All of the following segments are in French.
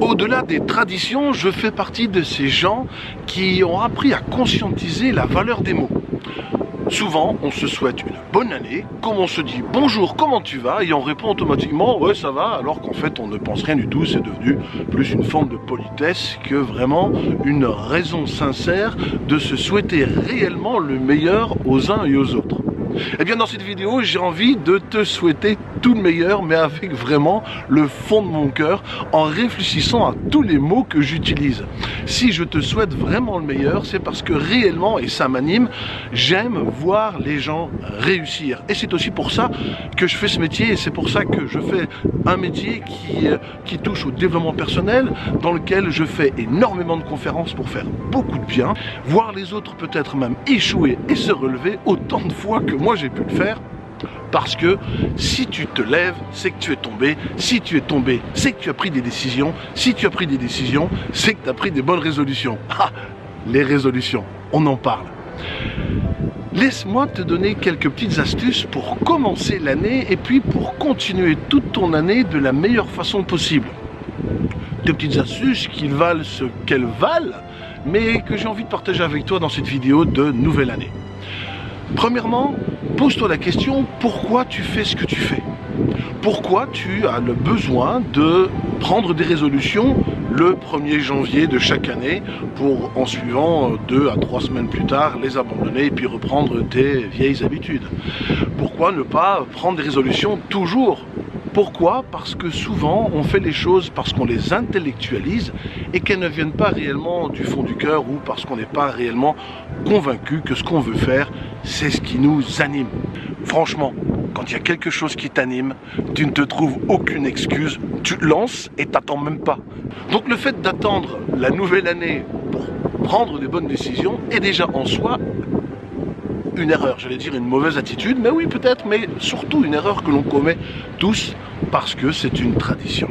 Au-delà des traditions, je fais partie de ces gens qui ont appris à conscientiser la valeur des mots. Souvent, on se souhaite une bonne année, comme on se dit bonjour, comment tu vas Et on répond automatiquement ouais, ça va, alors qu'en fait, on ne pense rien du tout. C'est devenu plus une forme de politesse que vraiment une raison sincère de se souhaiter réellement le meilleur aux uns et aux autres. Eh bien dans cette vidéo, j'ai envie de te souhaiter tout le meilleur, mais avec vraiment le fond de mon cœur, en réfléchissant à tous les mots que j'utilise. Si je te souhaite vraiment le meilleur, c'est parce que réellement, et ça m'anime, j'aime voir les gens réussir. Et c'est aussi pour ça que je fais ce métier, et c'est pour ça que je fais un métier qui, euh, touche au développement personnel, dans lequel je fais énormément de conférences pour faire beaucoup de bien, voir les autres peut-être même échouer et se relever autant de fois que moi j'ai pu le faire parce que si tu te lèves, c'est que tu es tombé. Si tu es tombé, c'est que tu as pris des décisions. Si tu as pris des décisions, c'est que tu as pris des bonnes résolutions. Ah, les résolutions, on en parle. Laisse-moi te donner quelques petites astuces pour commencer l'année et puis pour continuer toute ton année de la meilleure façon possible. Deux petites astuces qui valent ce qu'elles valent, mais que j'ai envie de partager avec toi dans cette vidéo de nouvelle année. Premièrement, pose-toi la question pourquoi tu fais ce que tu fais? Pourquoi tu as le besoin de prendre des résolutions le 1er janvier de chaque année pour en suivant deux à trois semaines plus tard les abandonner et puis reprendre tes vieilles habitudes? Pourquoi ne pas prendre des résolutions toujours pourquoi Parce que souvent on fait les choses parce qu'on les intellectualise et qu'elles ne viennent pas réellement du fond du cœur ou parce qu'on n'est pas réellement convaincu que ce qu'on veut faire, c'est ce qui nous anime. Franchement, quand il y a quelque chose qui t'anime, tu ne te trouves aucune excuse, tu lances et t'attends même pas. Donc le fait d'attendre la nouvelle année pour prendre des bonnes décisions est déjà en soi une erreur, j'allais dire une mauvaise attitude, mais oui peut-être, mais surtout une erreur que l'on commet tous parce que c'est une tradition.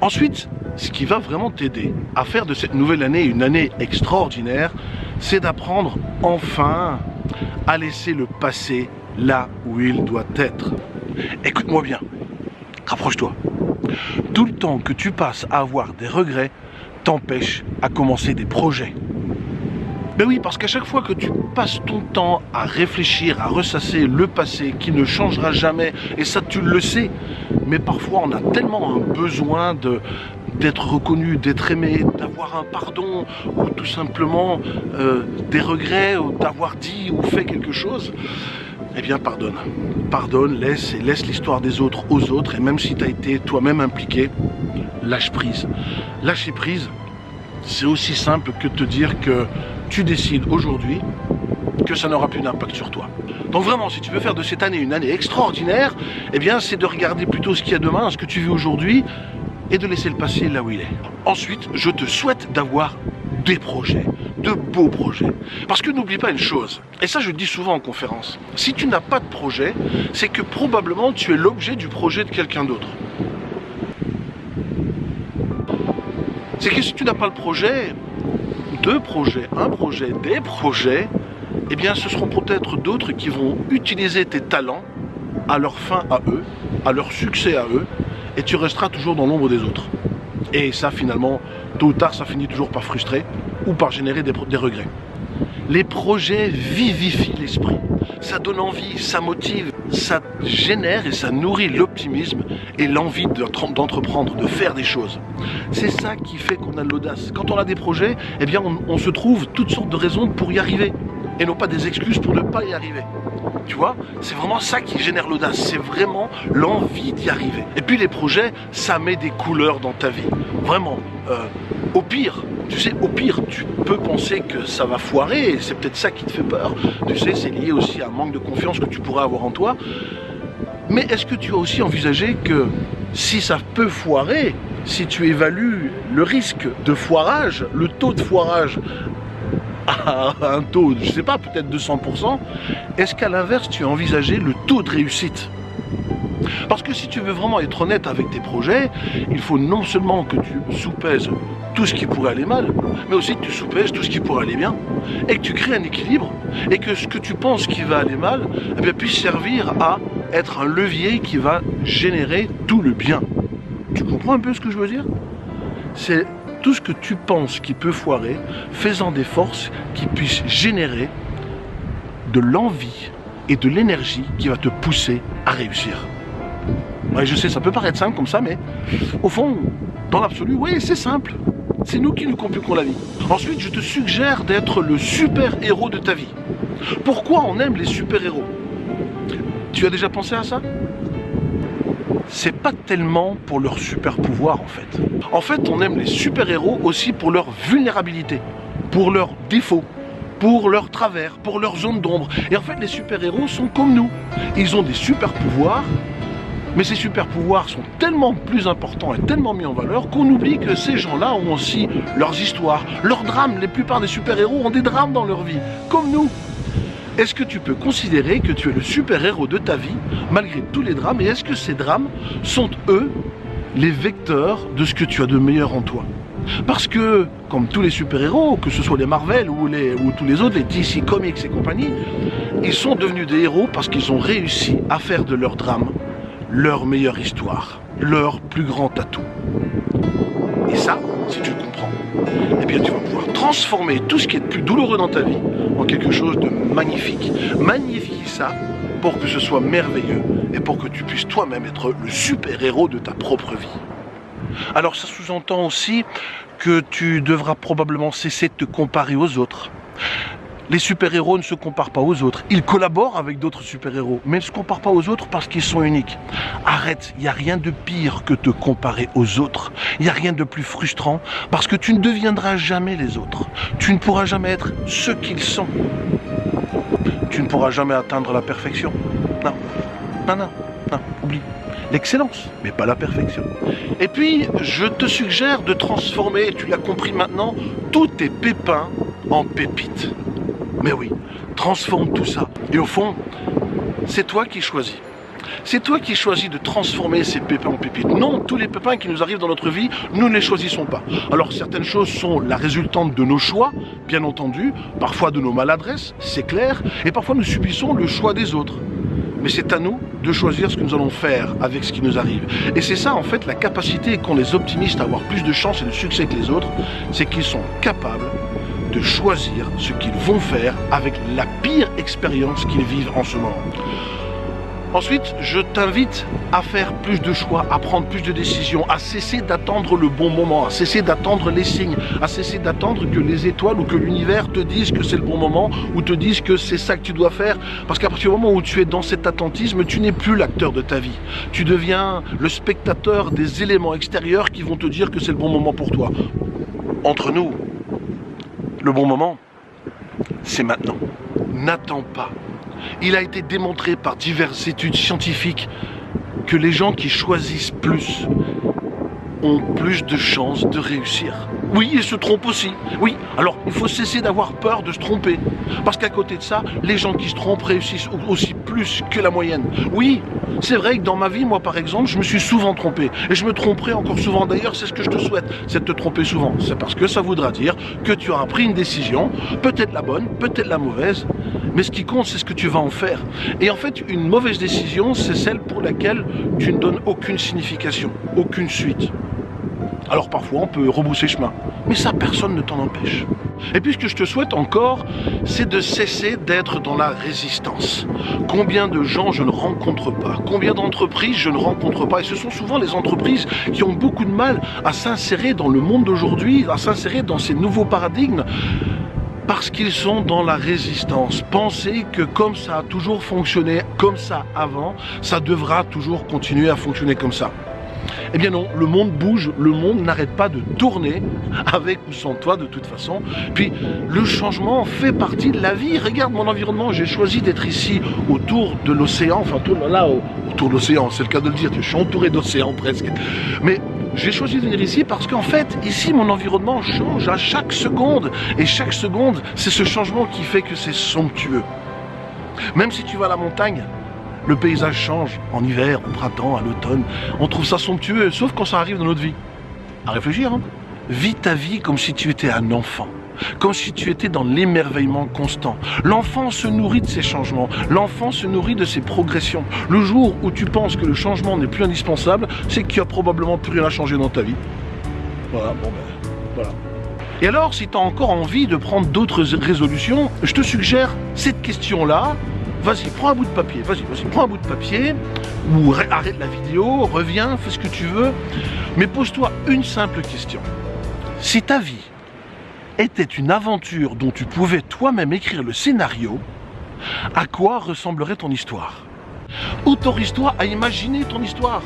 Ensuite, ce qui va vraiment t'aider à faire de cette nouvelle année une année extraordinaire, c'est d'apprendre enfin à laisser le passé là où il doit être. Écoute-moi bien, rapproche-toi. Tout le temps que tu passes à avoir des regrets t'empêche à commencer des projets. Ben oui, parce qu'à chaque fois que tu passes ton temps à réfléchir, à ressasser le passé qui ne changera jamais, et ça tu le sais, mais parfois on a tellement un besoin de d'être reconnu, d'être aimé, d'avoir un pardon, ou tout simplement euh, des regrets, ou d'avoir dit ou fait quelque chose, eh bien pardonne. Pardonne, laisse et laisse l'histoire des autres aux autres, et même si tu as été toi-même impliqué, lâche prise. Lâcher prise, c'est aussi simple que te dire que tu décides aujourd'hui que ça n'aura plus d'impact sur toi. Donc vraiment, si tu veux faire de cette année une année extraordinaire, eh bien c'est de regarder plutôt ce qu'il y a demain, ce que tu vis aujourd'hui, et de laisser le passé là où il est. Ensuite, je te souhaite d'avoir des projets, de beaux projets. Parce que n'oublie pas une chose, et ça je le dis souvent en conférence, si tu n'as pas de projet, c'est que probablement tu es l'objet du projet de quelqu'un d'autre. C'est que si tu n'as pas le projet, deux projets, un projet, des projets, eh bien ce seront peut-être d'autres qui vont utiliser tes talents à leur fin à eux, à leur succès à eux, et tu resteras toujours dans l'ombre des autres. Et ça finalement, tôt ou tard, ça finit toujours par frustrer ou par générer des, des regrets. Les projets vivifient l'esprit. Ça donne envie, ça motive, ça génère et ça nourrit l'optimisme et l'envie d'entreprendre, de faire des choses. C'est ça qui fait qu'on a de l'audace. Quand on a des projets, eh bien on, se trouve toutes sortes de raisons pour y arriver et non pas des excuses pour ne pas y arriver. Tu vois, c'est vraiment ça qui génère l'audace, c'est vraiment l'envie d'y arriver. Et puis les projets, ça met des couleurs dans ta vie. Vraiment, euh, au pire, tu sais, au pire, tu peux penser que ça va foirer, c'est peut-être ça qui te fait peur. Tu sais, c'est lié aussi à un manque de confiance que tu pourrais avoir en toi. Mais est-ce que tu as aussi envisagé que si ça peut foirer, si tu évalues le risque de foirage, le taux de foirage à un taux, je sais pas, peut-être de 100%, est-ce qu'à l'inverse, tu as envisagé le taux de réussite? Parce que si tu veux vraiment être honnête avec tes projets, il faut non seulement que tu soupèses tout ce qui pourrait aller mal, mais aussi que tu soupèses tout ce qui pourrait aller bien, et que tu crées un équilibre, et que ce que tu penses qui va aller mal, eh puisse servir à être un levier qui va générer tout le bien. Tu comprends un peu ce que je veux dire? C'est tout ce que tu penses qui peut foirer, faisant des forces qui puissent générer de l'envie et de l'énergie qui va te pousser à réussir. Je sais, ça peut paraître simple comme ça, mais au fond, dans l'absolu, oui, c'est simple. C'est nous qui nous compliquons la vie. Ensuite, je te suggère d'être le super-héros de ta vie. Pourquoi on aime les super-héros? Tu as déjà pensé à ça? C'est pas tellement pour leur super pouvoir en fait. En fait, on aime les super-héros aussi pour leur vulnérabilité, pour leurs défauts, pour leurs travers, pour leurs zones d'ombre. Et en fait, les super-héros sont comme nous. Ils ont des super-pouvoirs, mais ces super-pouvoirs sont tellement plus importants et tellement mis en valeur qu'on oublie que ces gens-là ont aussi leurs histoires, leurs drames. La plupart des super-héros ont des drames dans leur vie, comme nous. Est-ce que tu peux considérer que tu es le super-héros de ta vie, malgré tous les drames, et est-ce que ces drames sont, eux, les vecteurs de ce que tu as de meilleur en toi? Parce que, comme tous les super-héros, que ce soit les Marvel ou, les, ou tous les autres, les DC Comics et compagnie, ils sont devenus des héros parce qu'ils ont réussi à faire de leur drame leur meilleure histoire, leur plus grand atout. Et ça, si tu le comprends, eh bien tu vas pouvoir transformer tout ce qui est de plus douloureux dans ta vie en quelque chose de magnifique. Magnifier ça pour que ce soit merveilleux et pour que tu puisses toi-même être le super-héros de ta propre vie. Alors ça sous-entend aussi que tu devras probablement cesser de te comparer aux autres. Les super-héros ne se comparent pas aux autres. Ils collaborent avec d'autres super-héros, mais ne se comparent pas aux autres parce qu'ils sont uniques. Arrête, il n'y a rien de pire que te comparer aux autres. Il n'y a rien de plus frustrant parce que tu ne deviendras jamais les autres. Tu ne pourras jamais être ce qu'ils sont. Tu ne pourras jamais atteindre la perfection. Non, non, non, non, oublie l'excellence, mais pas la perfection. Et puis, je te suggère de transformer, tu l'as compris maintenant, tous tes pépins en pépites. Mais oui, transforme tout ça. Et au fond, c'est toi qui choisis. C'est toi qui choisis de transformer ces pépins en pépites. Non, tous les pépins qui nous arrivent dans notre vie, nous ne les choisissons pas. Alors certaines choses sont la résultante de nos choix, bien entendu, parfois de nos maladresses, c'est clair, et parfois nous subissons le choix des autres. Mais c'est à nous de choisir ce que nous allons faire avec ce qui nous arrive. Et c'est ça en fait la capacité qu'ont les optimistes à avoir plus de chance et de succès que les autres, c'est qu'ils sont capables de choisir ce qu'ils vont faire avec la pire expérience qu'ils vivent en ce moment. Ensuite, je t'invite à faire plus de choix, à prendre plus de décisions, à cesser d'attendre le bon moment, à cesser d'attendre les signes, à cesser d'attendre que les étoiles ou que l'univers te disent que c'est le bon moment ou te disent que c'est ça que tu dois faire. Parce qu'à partir du moment où tu es dans cet attentisme, tu n'es plus l'acteur de ta vie. Tu deviens le spectateur des éléments extérieurs qui vont te dire que c'est le bon moment pour toi. Entre nous, le bon moment, c'est maintenant. N'attends pas. Il a été démontré par diverses études scientifiques que les gens qui choisissent plus ont plus de chances de réussir. Oui, ils se trompent aussi. Oui, alors il faut cesser d'avoir peur de se tromper. Parce qu'à côté de ça, les gens qui se trompent réussissent aussi que la moyenne. Oui, c'est vrai que dans ma vie, moi par exemple, je me suis souvent trompé. Et je me tromperai encore souvent. D'ailleurs, c'est ce que je te souhaite, c'est de te tromper souvent. C'est parce que ça voudra dire que tu auras pris une décision, peut-être la bonne, peut-être la mauvaise, mais ce qui compte, c'est ce que tu vas en faire. Et en fait, une mauvaise décision, c'est celle pour laquelle tu ne donnes aucune signification, aucune suite. Alors parfois on peut rebousser chemin, mais ça personne ne t'en empêche. Et puis ce que je te souhaite encore, c'est de cesser d'être dans la résistance. Combien de gens je ne rencontre pas? Combien d'entreprises je ne rencontre pas? Et ce sont souvent les entreprises qui ont beaucoup de mal à s'insérer dans le monde d'aujourd'hui, à s'insérer dans ces nouveaux paradigmes parce qu'ils sont dans la résistance. Pensez que comme ça a toujours fonctionné comme ça avant, ça devra toujours continuer à fonctionner comme ça. Eh bien non, le monde bouge, le monde n'arrête pas de tourner, avec ou sans toi de toute façon. Puis le changement fait partie de la vie. Regarde mon environnement, j'ai choisi d'être ici autour de l'océan, enfin là, autour de l'océan, c'est le cas de le dire, je suis entouré d'océan presque. Mais j'ai choisi de venir ici parce qu'en fait, ici, mon environnement change à chaque seconde. Et chaque seconde, c'est ce changement qui fait que c'est somptueux. Même si tu vas à la montagne, le paysage change en hiver, au printemps, à l'automne. On trouve ça somptueux, sauf quand ça arrive dans notre vie. À réfléchir, hein Vis ta vie comme si tu étais un enfant comme si tu étais dans l'émerveillement constant. L'enfant se nourrit de ces changements, l'enfant se nourrit de ses progressions. Le jour où tu penses que le changement n'est plus indispensable, c'est qu'il n'y a probablement plus rien à changer dans ta vie. Voilà, bon ben, voilà. Et alors, si tu as encore envie de prendre d'autres résolutions, je te suggère cette question-là. Vas-y, prends un bout de papier, vas-y, vas-y, prends un bout de papier, ou arrête la vidéo, reviens, fais ce que tu veux, mais pose-toi une simple question. Si ta vie était une aventure dont tu pouvais toi-même écrire le scénario, à quoi ressemblerait ton histoire? Autorise-toi à imaginer ton histoire?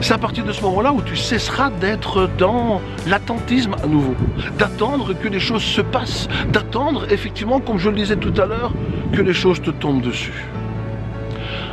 C'est à partir de ce moment-là où tu cesseras d'être dans l'attentisme à nouveau, d'attendre que les choses se passent, d'attendre effectivement, comme je le disais tout à l'heure, que les choses te tombent dessus.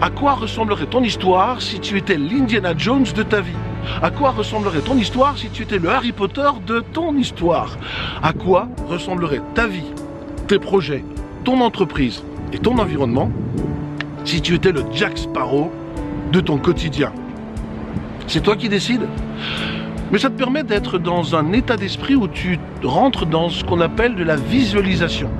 À quoi ressemblerait ton histoire si tu étais l'Indiana Jones de ta vie? À quoi ressemblerait ton histoire si tu étais le Harry Potter de ton histoire? À quoi ressemblerait ta vie, tes projets, ton entreprise et ton environnement si tu étais le Jack Sparrow de ton quotidien? C'est toi qui décides. Mais ça te permet d'être dans un état d'esprit où tu rentres dans ce qu'on appelle de la visualisation.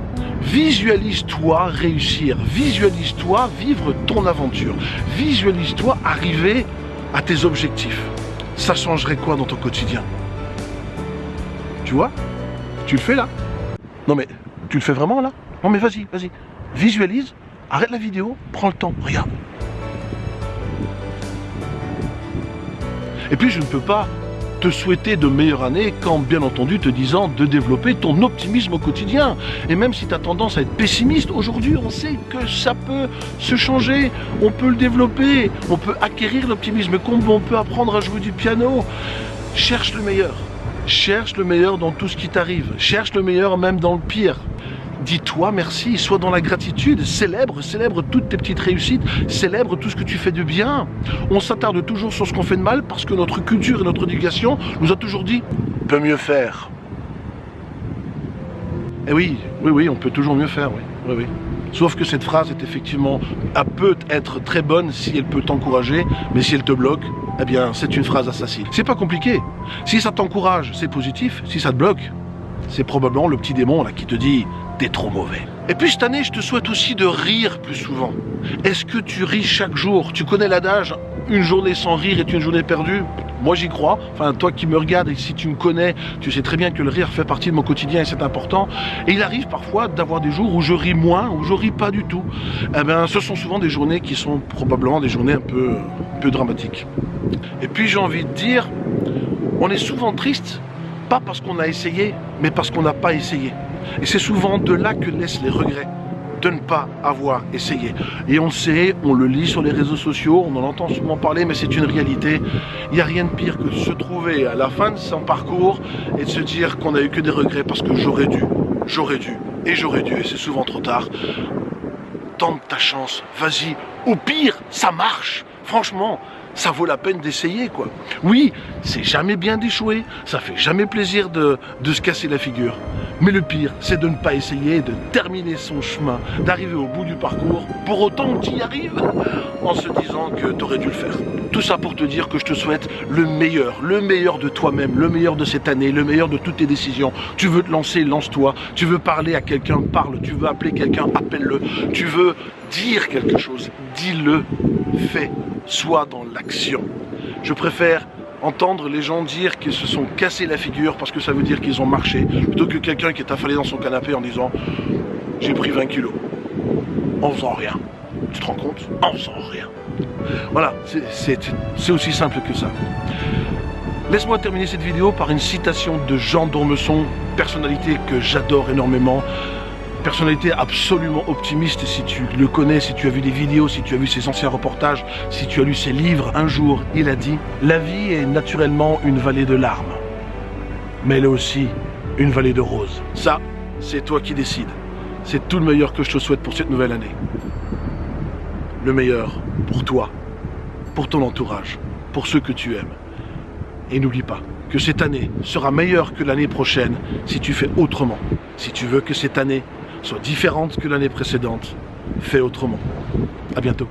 Visualise-toi réussir, visualise-toi vivre ton aventure, visualise-toi arriver à tes objectifs. Ça changerait quoi dans ton quotidien? Tu vois? Tu le fais là? Non mais, tu le fais vraiment là? Non mais vas-y, vas-y. Visualise, arrête la vidéo, prends le temps, regarde. Et puis je ne peux pas te souhaiter de meilleures années quand bien entendu te disant de développer ton optimisme au quotidien. Et même si tu as tendance à être pessimiste, aujourd'hui on sait que ça peut se changer, on peut le développer, on peut acquérir l'optimisme, comme on peut apprendre à jouer du piano. Cherche le meilleur. Cherche le meilleur dans tout ce qui t'arrive. Cherche le meilleur même dans le pire dis-toi merci, sois dans la gratitude, célèbre, célèbre toutes tes petites réussites, célèbre tout ce que tu fais de bien. On s'attarde toujours sur ce qu'on fait de mal parce que notre culture et notre éducation nous a toujours dit « peut mieux faire ». Et oui, oui, oui, on peut toujours mieux faire, oui, oui, oui. Sauf que cette phrase est effectivement, elle peut être très bonne si elle peut t'encourager, mais si elle te bloque, eh bien, c'est une phrase assassine. C'est pas compliqué. Si ça t'encourage, c'est positif. Si ça te bloque, c'est probablement le petit démon là qui te dit t'es trop mauvais. Et puis cette année, je te souhaite aussi de rire plus souvent. Est-ce que tu ris chaque jour? Tu connais l'adage une journée sans rire est une journée perdue? Moi j'y crois. Enfin, toi qui me regardes et si tu me connais, tu sais très bien que le rire fait partie de mon quotidien et c'est important. Et il arrive parfois d'avoir des jours où je ris moins, où je ris pas du tout. Eh bien, ce sont souvent des journées qui sont probablement des journées un peu, un peu dramatiques. Et puis j'ai envie de dire, on est souvent triste, pas parce qu'on a essayé, mais parce qu'on n'a pas essayé. Et c'est souvent de là que naissent les regrets de ne pas avoir essayé. Et on le sait, on le lit sur les réseaux sociaux, on en entend souvent parler, mais c'est une réalité. Il n'y a rien de pire que de se trouver à la fin de son parcours et de se dire qu'on n'a eu que des regrets parce que j'aurais dû, j'aurais dû, et j'aurais dû, et c'est souvent trop tard. Tente ta chance, vas-y. Au pire, ça marche. Franchement, ça vaut la peine d'essayer, quoi. Oui, c'est jamais bien d'échouer, ça fait jamais plaisir de, de se casser la figure. Mais le pire, c'est de ne pas essayer de terminer son chemin, d'arriver au bout du parcours, pour autant que tu y arrives, en se disant que tu aurais dû le faire. Tout ça pour te dire que je te souhaite le meilleur, le meilleur de toi-même, le meilleur de cette année, le meilleur de toutes tes décisions. Tu veux te lancer, lance-toi. Tu veux parler à quelqu'un, parle. Tu veux appeler quelqu'un, appelle-le. Tu veux dire quelque chose, dis-le, fais soit dans l'action. Je préfère entendre les gens dire qu'ils se sont cassés la figure parce que ça veut dire qu'ils ont marché, plutôt que quelqu'un qui est affalé dans son canapé en disant j'ai pris 20 kilos en faisant rien. Tu te rends compte? En faisant rien. Voilà, c'est aussi simple que ça. Laisse-moi terminer cette vidéo par une citation de Jean Dormesson, personnalité que j'adore énormément, personnalité absolument optimiste si tu le connais, si tu as vu des vidéos, si tu as vu ses anciens reportages, si tu as lu ses livres. Un jour, il a dit « La vie est naturellement une vallée de larmes, mais elle est aussi une vallée de roses. » Ça, c'est toi qui décides. C'est tout le meilleur que je te souhaite pour cette nouvelle année. Le meilleur pour toi, pour ton entourage, pour ceux que tu aimes. Et n'oublie pas que cette année sera meilleure que l'année prochaine si tu fais autrement. Si tu veux que cette année soit différente que l'année précédente, fais autrement. A bientôt.